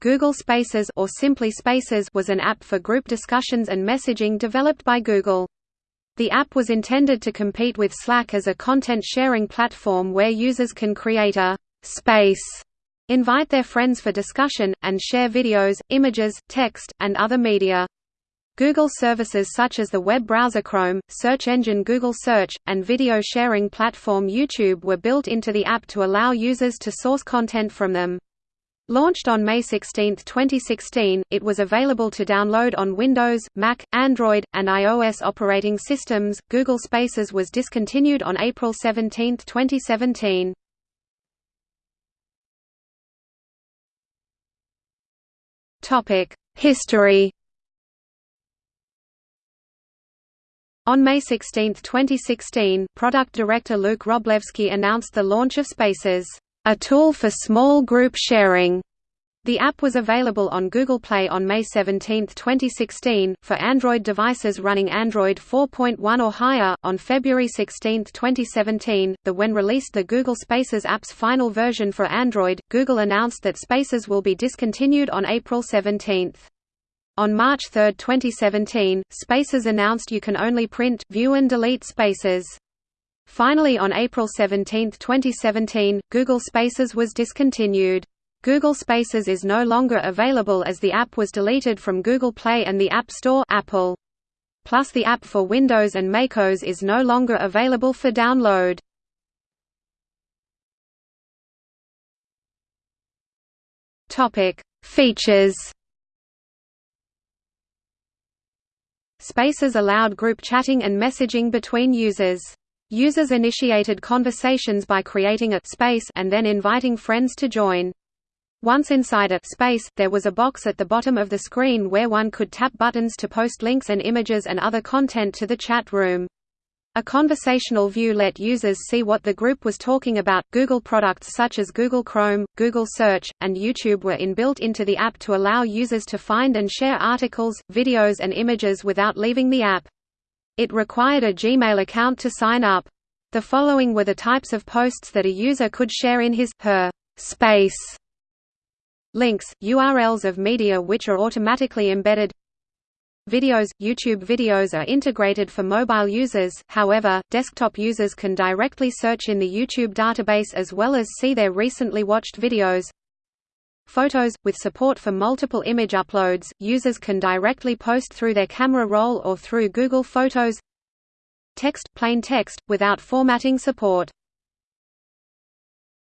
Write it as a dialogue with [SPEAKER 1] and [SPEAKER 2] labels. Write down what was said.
[SPEAKER 1] Google Spaces or simply Spaces was an app for group discussions and messaging developed by Google. The app was intended to compete with Slack as a content-sharing platform where users can create a «space», invite their friends for discussion, and share videos, images, text, and other media. Google services such as the web browser Chrome, search engine Google Search, and video sharing platform YouTube were built into the app to allow users to source content from them. Launched on May 16, 2016, it was available to download on Windows, Mac, Android, and iOS operating systems. Google Spaces was discontinued on April 17, 2017. Topic: History. On May 16, 2016, product director Luke Wroblewski announced the launch of Spaces a tool for small group sharing. The app was available on Google Play on May 17, 2016, for Android devices running Android 4.1 or higher. On February 16, 2017, the when released the Google Spaces app's final version for Android, Google announced that Spaces will be discontinued on April 17. On March 3, 2017, Spaces announced you can only print, view and delete Spaces. Finally on April 17, 2017, Google Spaces was discontinued. Google Spaces is no longer available as the app was deleted from Google Play and the App Store Apple. Plus the app for Windows and macOS is no longer available for download. Features. Spaces allowed group chatting and messaging between users. Users initiated conversations by creating a space and then inviting friends to join. Once inside a space, there was a box at the bottom of the screen where one could tap buttons to post links and images and other content to the chat room. A conversational view let users see what the group was talking about. Google products such as Google Chrome, Google Search, and YouTube were inbuilt into the app to allow users to find and share articles, videos, and images without leaving the app. It required a Gmail account to sign up. The following were the types of posts that a user could share in his her space. Links, URLs of media which are automatically embedded Videos – YouTube videos are integrated for mobile users, however, desktop users can directly search in the YouTube database as well as see their recently watched videos Photos – With support for multiple image uploads, users can directly post through their camera roll or through Google Photos. Text – Plain text, without formatting support